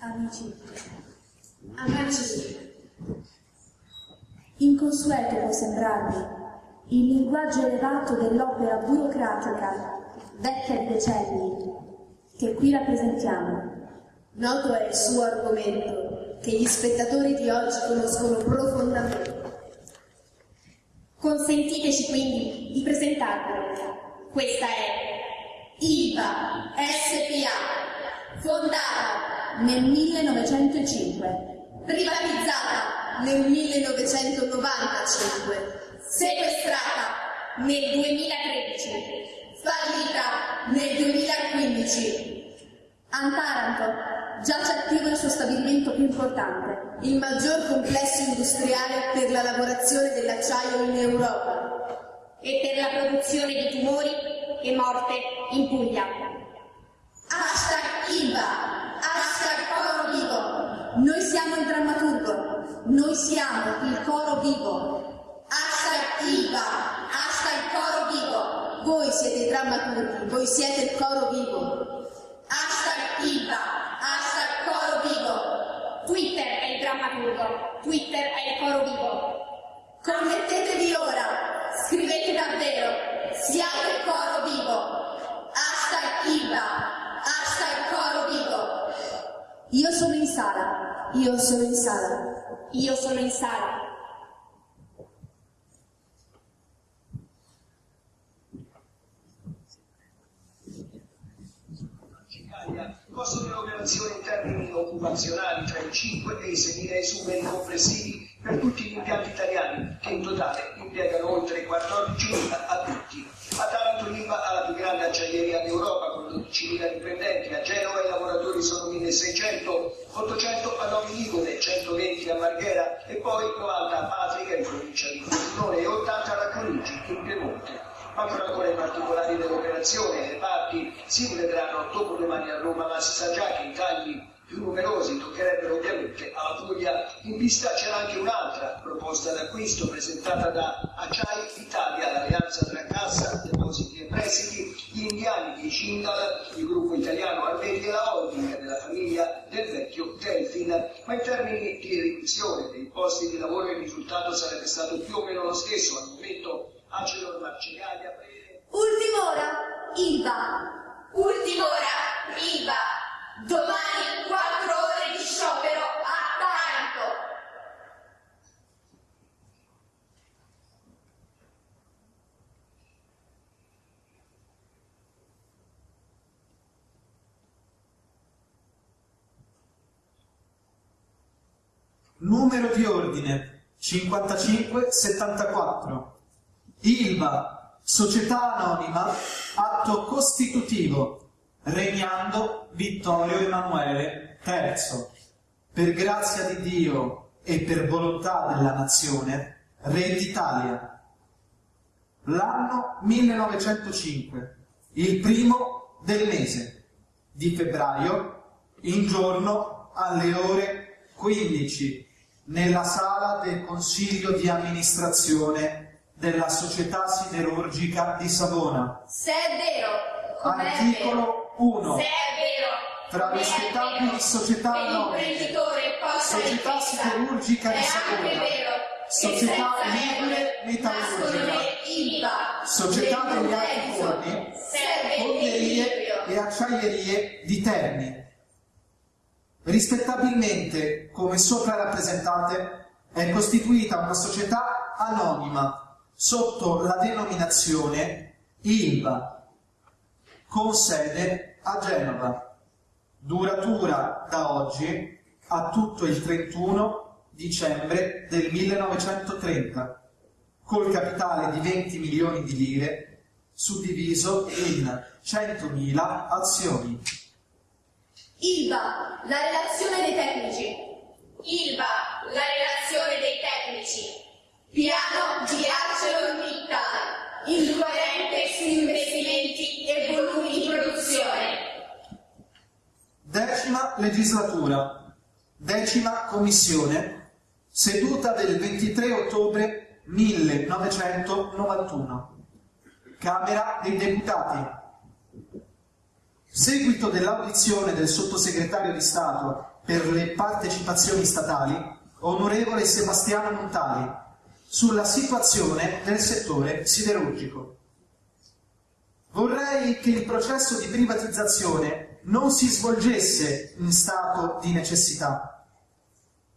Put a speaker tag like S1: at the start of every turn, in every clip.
S1: Amici,
S2: Amici,
S1: inconsueto può sembrarvi il linguaggio elevato dell'opera burocratica, vecchia di decenni, che qui rappresentiamo.
S2: noto è il suo argomento che gli spettatori di oggi conoscono profondamente.
S3: Consentiteci quindi di presentarvelo. Questa è
S2: IVA SPA, fondata,
S1: Nel 1905,
S2: privatizzata nel 1995, sequestrata
S3: nel 2013.
S2: fallita nel 2015.
S1: a Taranto giace attivo il suo stabilimento più importante,
S2: il maggior complesso industriale per la lavorazione dell'acciaio in Europa.
S3: e per la produzione di tumori e morte in Puglia.
S2: Hashtag IVA, hashtag Coro Vivo.
S1: Noi siamo il drammaturgo, noi siamo il coro vivo.
S2: Hashtag IVA, hashtag Coro Vivo. Voi siete i drammaturghi, voi siete il coro vivo. Hashtag IVA, hashtag Coro Vivo.
S3: Twitter è il drammaturgo, Twitter è il coro vivo.
S2: Connettetevi ora, scrivete davvero, siamo il coro vivo. Hashtag IVA, hashtag Coro Vivo.
S1: Io sono in sala, io sono in sala.
S3: Io sono in sala.
S4: Il costo dell'operazione in termini occupazionali tra i 5 e i 6.000 esuberi complessivi per tutti gli impianti italiani, che in totale impiegano oltre 14.000 adulti. A Taranto l'ILVA ha la più grande acciaieria d'Europa con 12.000 dipendenti, lavoratori sono 1.600, 800 a Novi Ligure, 120 a Marghera e poi 90 a Patrica in provincia di Frosinone e 80 a Racconigi in Piemonte. Mancano ancora i particolari dell'operazione, le parti si vedranno dopo domani a Roma, ma si sa già che i tagli più numerosi toccherebbero ovviamente alla Puglia. In vista c'era anche un'altra proposta d'acquisto presentata da Acciai Italia, l'alleanza tra Cassa, Depositi e Prestiti, gli indiani di Cindal, il gruppo italiano Armeri e la holding della famiglia del vecchio Delfin. Ma in termini di riduzione dei posti di lavoro il risultato sarebbe stato più o meno lo stesso. Al momento Acelor Marcegaglia prevede
S2: Ultima ora, IVA. Ultima ora, IVA. Domani 4 ore di sciopero a Taranto.
S5: Numero di ordine 5574. ILVA, società anonima, atto costitutivo, regnando Vittorio Emanuele III. Per grazia di Dio e per volontà della nazione, Re d'Italia. L'anno 1905, il primo del mese di febbraio, in giorno alle ore 15 nella sala del consiglio di amministrazione della società siderurgica di Savona.
S2: Se è vero.
S5: Articolo 1.
S2: Se è vero,
S5: Tra
S2: vero
S5: società
S2: che possa
S5: Società. Siderurgica di Savona, Società
S2: regole
S5: Metallurgica, Società degli Alti
S2: Lorenzo,
S5: Forni, Fonderie e acciaierie di Terni. Rispettabilmente, come sopra rappresentate, è costituita una società anonima sotto la denominazione ILVA, con sede a Genova, duratura da oggi a tutto il 31 dicembre del 1930, col capitale di 20 milioni di lire, suddiviso in 100.000 azioni.
S2: ILVA, la relazione dei tecnici. ILVA, la relazione dei tecnici. Piano di ArcelorMittal, incoerente su investimenti e volumi di produzione.
S5: Decima legislatura, decima commissione, seduta del 23 ottobre 1991. Camera dei Deputati. Seguito dell'audizione del sottosegretario di Stato per le partecipazioni statali, onorevole Sebastiano Montali, sulla situazione del settore siderurgico. Vorrei che il processo di privatizzazione non si svolgesse in stato di necessità.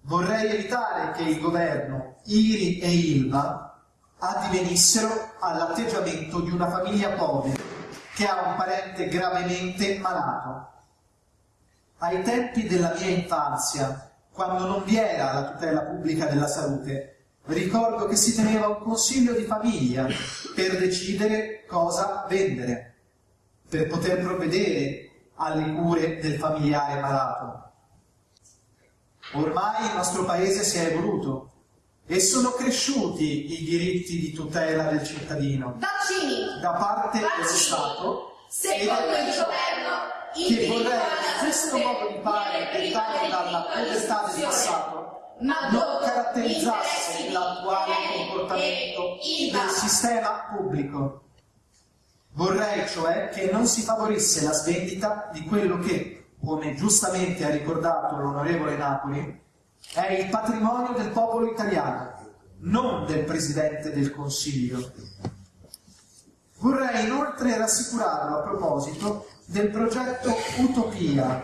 S5: Vorrei evitare che il governo, IRI e ILVA addivenissero all'atteggiamento di una famiglia povera che ha un parente gravemente malato. Ai tempi della mia infanzia, quando non vi era la tutela pubblica della salute, ricordo che si teneva un consiglio di famiglia per decidere cosa vendere, per poter provvedere alle cure del familiare malato. Ormai il nostro paese si è evoluto e sono cresciuti i diritti di tutela del cittadino
S2: Vaccini!
S5: da parte dello
S2: Vaccini!
S5: Stato
S2: Secondo il governo,
S5: che vorrei questo modo di fare dettato dalla povertà del passato
S2: Ma
S5: non caratterizzasse l'attuale comportamento del sistema pubblico. Vorrei cioè che non si favorisse la svendita di quello che, come giustamente ha ricordato l'onorevole Napoli, è il patrimonio del popolo italiano, non del Presidente del Consiglio. Vorrei inoltre rassicurarlo a proposito del progetto Utopia,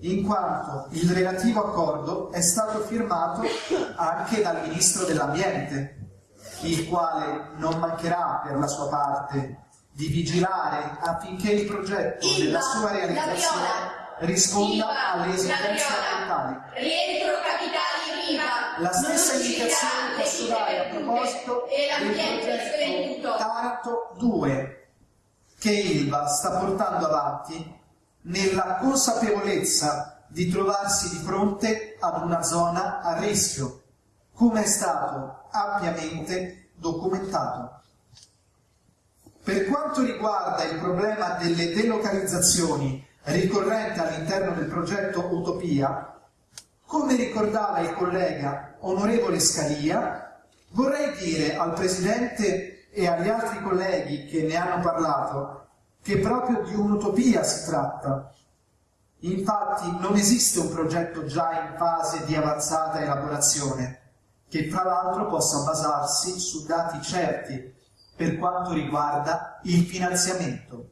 S5: in quanto il relativo accordo è stato firmato anche dal Ministro dell'Ambiente, il quale non mancherà per la sua parte di vigilare affinché il progetto nella sua realizzazione risponda alle esigenze ambientali.
S2: Rientro.
S5: La stessa indicazione posso dare a proposito del progetto. Taranto 2 che Ilva sta portando avanti nella consapevolezza di trovarsi di fronte ad una zona a rischio, come è stato ampiamente documentato. Per quanto riguarda il problema delle delocalizzazioni ricorrente all'interno del progetto Utopia, come ricordava il collega onorevole Scalia, vorrei dire al Presidente e agli altri colleghi che ne hanno parlato che proprio di un'utopia si tratta. Infatti non esiste un progetto già in fase di avanzata elaborazione, che tra l'altro possa basarsi su dati certi per quanto riguarda il finanziamento.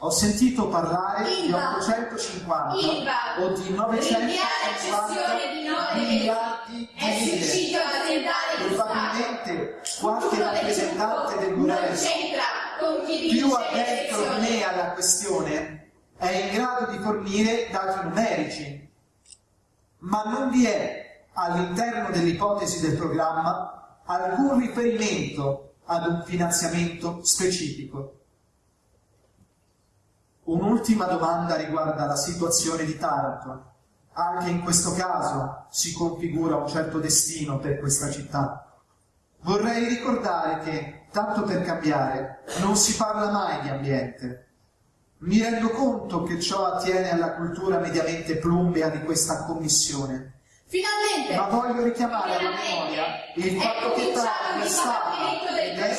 S5: Ho sentito parlare di
S2: Ilva,
S5: 850
S2: Ilva,
S5: o di
S2: rinviare
S5: 950
S2: cessione di
S5: miliardi di
S2: è
S5: lire.
S2: di.
S5: Probabilmente qualche rappresentante del governo più addentro di me alla questione è in grado di fornire dati numerici, ma non vi è all'interno dell'ipotesi del programma alcun riferimento ad un finanziamento specifico. Un'ultima domanda riguarda la situazione di Taranto. Anche in questo caso si configura un certo destino per questa città. Vorrei ricordare che, tanto per cambiare, non si parla mai di ambiente. Mi rendo conto che ciò attiene alla cultura mediamente plumbea di questa commissione,
S2: Finalmente!
S5: ma voglio richiamare alla memoria il fatto che Taranto è stata ed è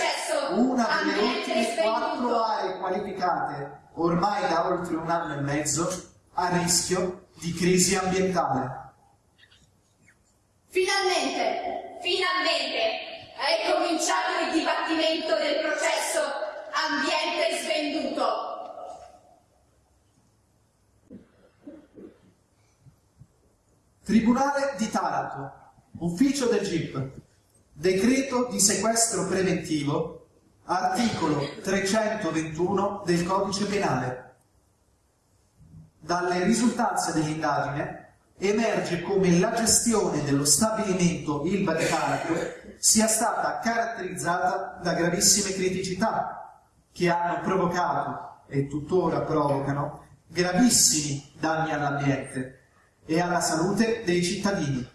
S5: una delle ultime quattro aree qualificate, ormai da oltre un anno e mezzo, a rischio di crisi ambientale.
S2: Finalmente, finalmente è cominciato il dibattimento del processo ambiente svenduto.
S5: Tribunale di Taranto, ufficio del GIP, decreto di sequestro preventivo, articolo 321 del codice penale. Dalle risultanze dell'indagine emerge come la gestione dello stabilimento Ilva di Taranto sia stata caratterizzata da gravissime criticità che hanno provocato e tuttora provocano gravissimi danni all'ambiente e alla salute dei cittadini.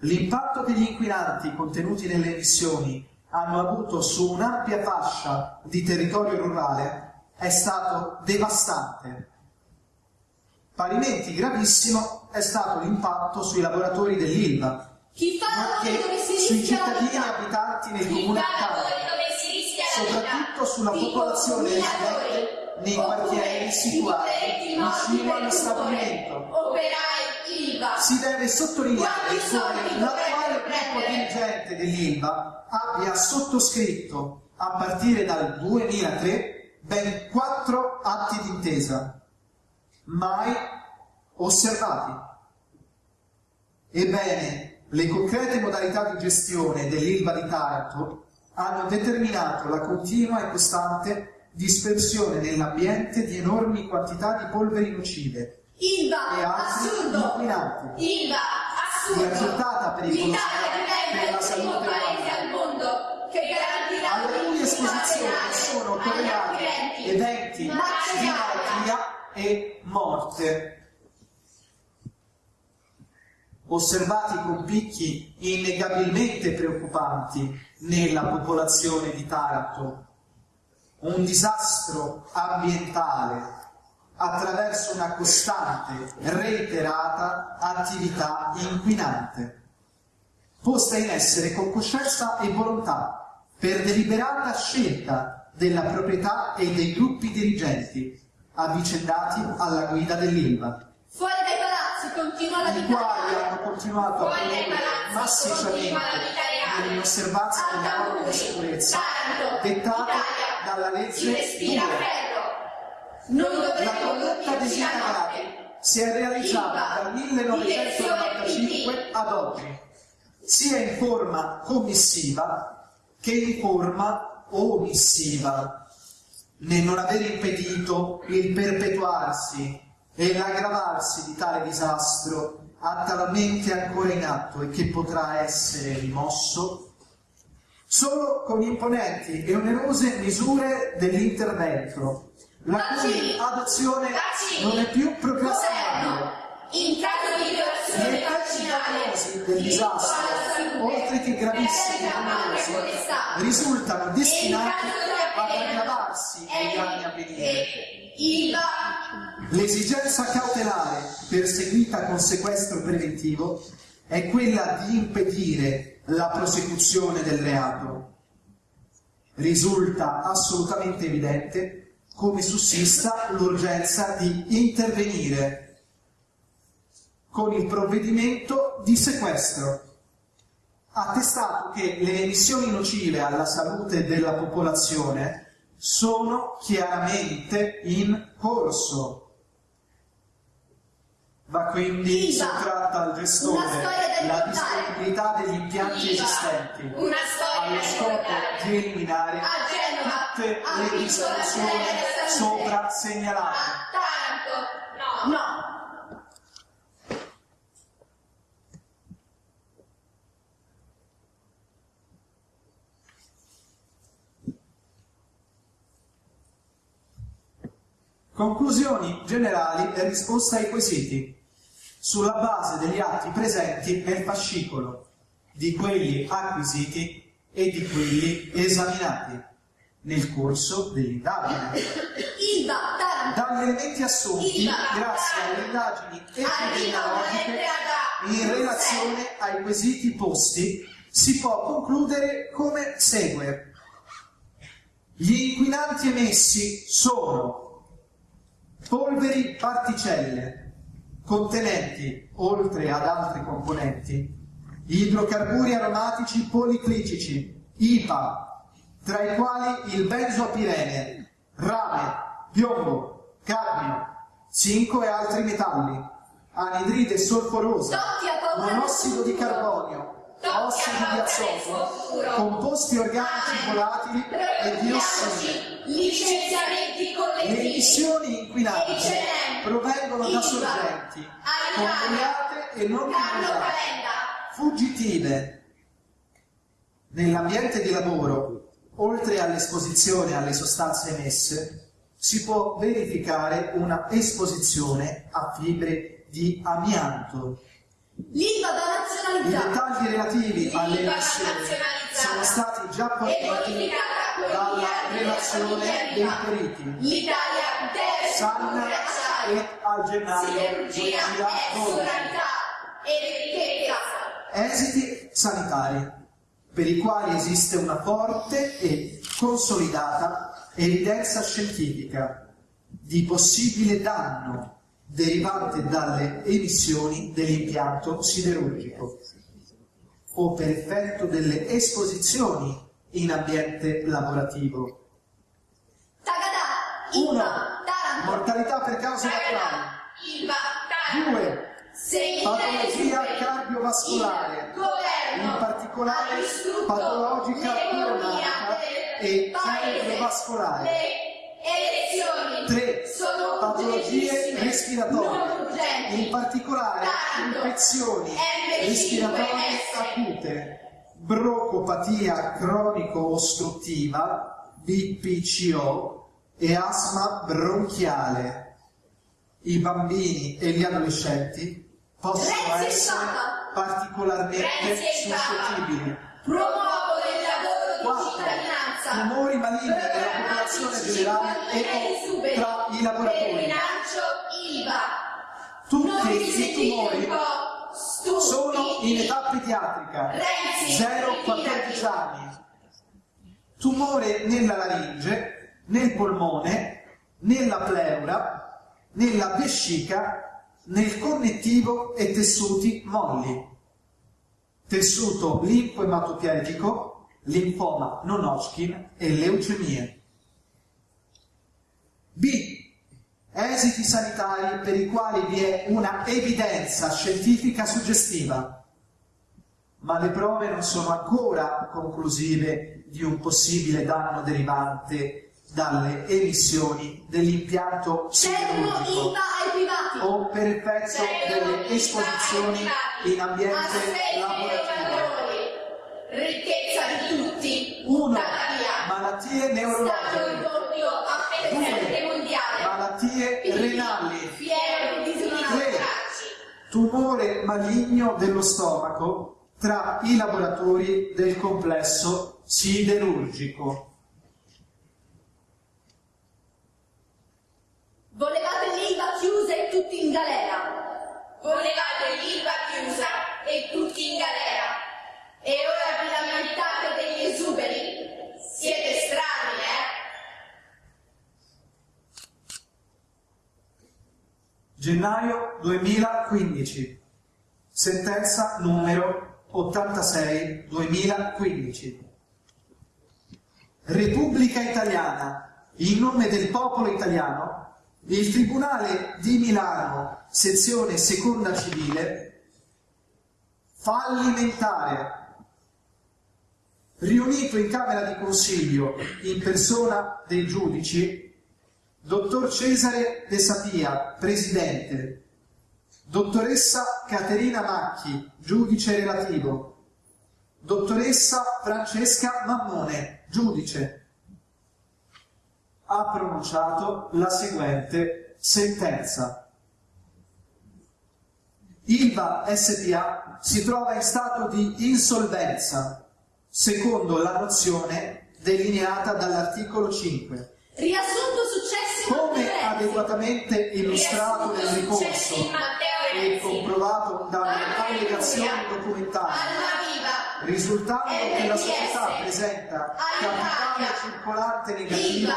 S5: L'impatto che gli inquinanti contenuti nelle emissioni hanno avuto su un'ampia fascia di territorio rurale è stato devastante. Parimenti gravissimo è stato l'impatto sui lavoratori dell'Ilva, nonché
S2: dove si
S5: sui
S2: la
S5: cittadini abitanti
S2: la vita?
S5: soprattutto sulla popolazione residente nei quartieri situati vicino allo stabilimento. Si deve sottolineare come l'attuale
S2: dovrebbero
S5: gruppo dirigente dell'ILVA abbia sottoscritto a partire dal 2003 ben quattro atti d'intesa, mai osservati. Ebbene, le concrete modalità di gestione dell'ILVA di Taranto hanno determinato la continua e costante dispersione nell'ambiente di enormi quantità di polveri nocive
S2: ILVA,
S5: e altri
S2: assurdo.
S5: inquinanti.
S2: ILVA, assurdo. L'Italia
S5: per la
S2: diventa il primo paese al mondo che garantirà
S5: alle cui esposizioni sono correlati eventi di malattia e morte. Osservati con picchi innegabilmente preoccupanti nella popolazione di Taranto, un disastro ambientale attraverso una costante, reiterata attività inquinante, posta in essere con coscienza e volontà, per deliberata scelta della proprietà e dei gruppi dirigenti avvicendati alla guida dell'ILVA,
S2: Fuori dai palazzi continua la
S5: i
S2: vita
S5: quali
S2: reale.
S5: hanno continuato a produrre massicciamente nell'inosservanza delle norme di sicurezza dettate dalla
S2: si
S5: legge
S2: respira
S5: 2
S2: Non
S5: La condotta sindacati si è realizzata dal 1995 ad oggi, sia in forma commissiva che in forma omissiva, nel non aver impedito il perpetuarsi e l'aggravarsi di tale disastro attualmente ancora in atto e che potrà essere rimosso? Solo con imponenti e onerose misure dell'intervento, la cui adozione non è più procrastinabile.
S2: in caso di violazione vaccinale,
S5: del disastro, oltre che gravissimi e risultano destinati ad aggravarsi negli anni a venire.
S2: e ILVA,
S5: L'esigenza cautelare perseguita con sequestro preventivo è quella di impedire la prosecuzione del reato. Risulta assolutamente evidente come sussista l'urgenza di intervenire con il provvedimento di sequestro, attestato che le emissioni nocive alla salute della popolazione sono chiaramente in corso. Va quindi sottratta al gestore la disponibilità degli impianti
S2: Viva!
S5: esistenti allo scopo di eliminare tutte
S2: ha
S5: le disfunzioni sopra segnalate.
S2: a Taranto, no. no.
S5: Conclusioni generali e risposta ai quesiti, sulla base degli atti presenti nel fascicolo, di quelli acquisiti e di quelli esaminati nel corso dell'indagine. Dagli elementi assunti, grazie alle indagini epidemiologiche, in relazione ai quesiti posti, si può concludere come segue. Gli inquinanti emessi sono polveri particelle contenenti, oltre ad altri componenti, idrocarburi aromatici policlicici, IPA, tra i quali il benzoapirene, rame, piombo, cadmio, zinco e altri metalli, anidride solforosa, monossido di carbonio, ossido di azoto, composti organici volatili e diossine.
S2: Licenziamenti
S5: Le
S2: collettivi.
S5: emissioni inquinanti provengono da sorgenti convogliate e non convogliate, fuggitive. Nell'ambiente di lavoro, oltre all'esposizione alle sostanze emesse, si può verificare una esposizione a fibre di amianto.
S2: L'ILVA da
S5: I
S2: nazionalizzare.
S5: dettagli relativi alle emissioni sono stati già
S2: e
S5: forniti
S2: bonificata con i
S5: dalla relazione dei periti.
S2: L'Italia deve
S5: Sanna e al gennaio
S2: siderurgia e
S5: 2012.
S2: sovranità e ricchezza.
S5: Esiti sanitari, per i quali esiste una forte e consolidata evidenza scientifica di possibile danno derivante dalle emissioni dell'impianto siderurgico o per effetto delle esposizioni in ambiente lavorativo.
S2: Taranto.
S5: mortalità per cause naturali. 2. Patologia cardiovascolare, in particolare patologica coronaria e cerebrovascolare.
S2: Le elezioni
S5: 3.
S2: sono
S5: Patologie respiratorie, in particolare infezioni
S2: M5S.
S5: respiratorie acute, brocopatia cronico-ostruttiva, BPCO e asma bronchiale. I bambini e gli adolescenti possono essere. Particolarmente suscettibili.
S2: Promuovono il lavoro di
S5: 4.
S2: cittadinanza.
S5: Tumori maligni nella popolazione generale e tra i lavoratori.
S2: rilancio ILVA.
S5: Tutti i tumori sono in età pediatrica,
S2: Renzi,
S5: 0-14 anni. Tumore nella laringe, nel polmone, nella pleura, nella vescica, nel connettivo e tessuti molli. Tessuto linfoematopietico, linfoma non Hodgkin e leucemie. B. Esiti sanitari per i quali vi è una evidenza scientifica suggestiva, ma le prove non sono ancora conclusive di un possibile danno derivante dalle emissioni dell'impianto siderurgico o per effetto delle esposizioni in ambiente lavorativo.
S2: Ricchezza di tutti.
S5: 1.
S2: Tuttavia,
S5: Malattie neurologiche.
S2: rivolto a presente mondiale.
S5: Malattie renali.
S2: Fiero di disonarci.
S5: Tumore maligno dello stomaco tra i lavoratori del complesso siderurgico.
S2: Volevate l'ILVA chiusa e tutti in galera. Volevate l'ILVA chiusa e tutti in galera. E ora vi lamentate degli esuberi? Siete strani, eh?
S5: Gennaio 2015. Sentenza numero 86-2015. Repubblica Italiana, in nome del popolo italiano, il Tribunale di Milano, sezione seconda civile, fallimentare, riunito in Camera di Consiglio in persona dei giudici, Dottor Cesare De Sapia, Presidente, Dottoressa Caterina Macchi, Giudice relativo, Dottoressa Francesca Mammone, Giudice, ha pronunciato la seguente sentenza. Ilva SPA si trova in stato di insolvenza, secondo la nozione delineata dall'articolo 5.
S2: Riassunto successi in
S5: Come adeguatamente illustrato nel ricorso e comprovato dalle allegazioni documentali, risultando che la società presenta capitale circolante negativo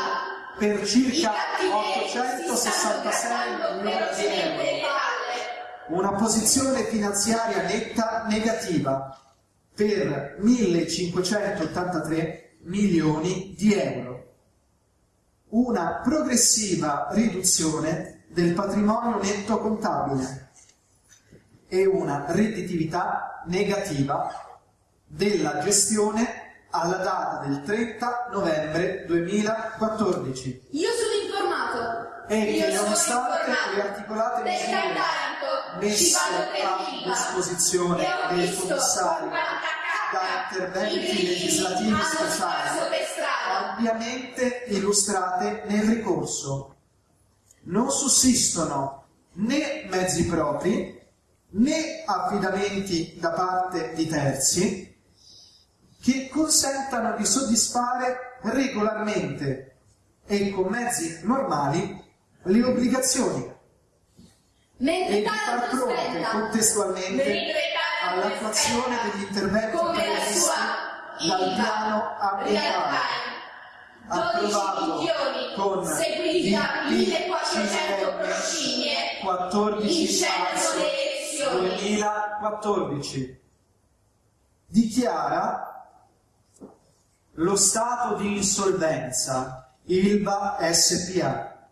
S5: per circa
S2: cattivetti si stanno
S5: 866
S2: grattando
S5: milioni di euro, una posizione finanziaria netta negativa per 1583 milioni di euro, una progressiva riduzione del patrimonio netto contabile e una redditività negativa della gestione alla data del 30 novembre 2014
S2: Io sono informato.
S5: e
S2: Io
S5: che nonostante le articolate misure messe a disposizione del commissario da interventi legislativi speciali. Ampiamente illustrate nel ricorso. Non sussistono né mezzi propri né affidamenti da parte di terzi che consentano di soddisfare regolarmente e con mezzi normali le obbligazioni
S2: Mentre
S5: e di far fronte contestualmente all'attuazione degli interventi previsti dal piano ambientale.
S2: Time.
S5: approvato
S2: 12 milioni,
S5: con
S2: seguiti da
S5: il
S2: 1400
S5: PCM
S2: proscinie,
S5: 14
S2: vincendono
S5: marzo
S2: le elezioni.
S5: 2014 dichiara lo stato di insolvenza Ilva SPA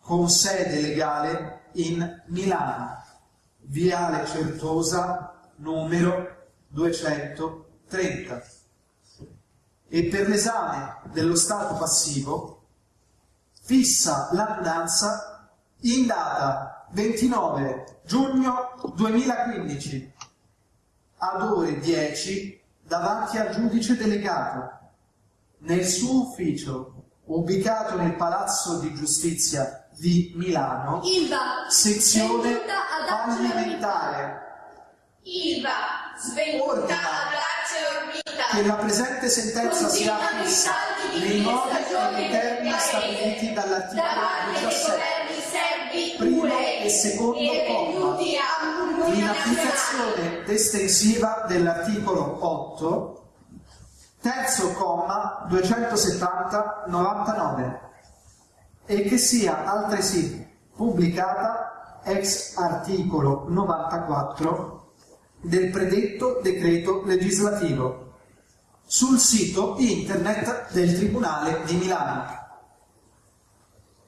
S5: con sede legale in Milano, Viale Certosa numero 230 e per l'esame dello stato passivo fissa l'annunzia in data 29 giugno 2015 ad ore 10 davanti al giudice delegato nel suo ufficio ubicato nel Palazzo di Giustizia di Milano,
S1: Ilva,
S5: sezione fallimentare,
S2: Ilva, svenduta
S5: Ordina.
S2: ad.
S5: Che la presente sentenza sia affissa nei modi e nei termini stabiliti
S2: da
S5: dall'articolo
S2: parte dei
S5: 17
S2: governi serbi
S5: primo e secondo comma, in applicazione estensiva dell'articolo 8 terzo comma 270-99 e che sia altresì pubblicata ex articolo 94 del predetto decreto legislativo sul sito internet del Tribunale di Milano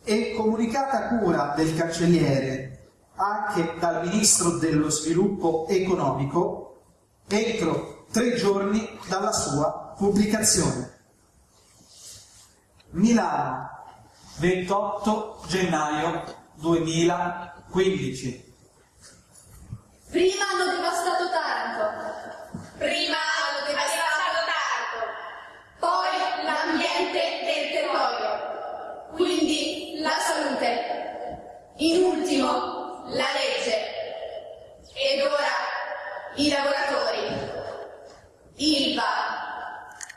S5: e comunicata cura del cancelliere anche dal Ministro dello Sviluppo Economico entro tre giorni dalla sua pubblicazione. Milano, 28 gennaio 2015.
S1: Prima hanno devastato Taranto,
S2: In ultimo, la legge. Ed ora i lavoratori, ILVA,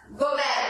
S2: governo,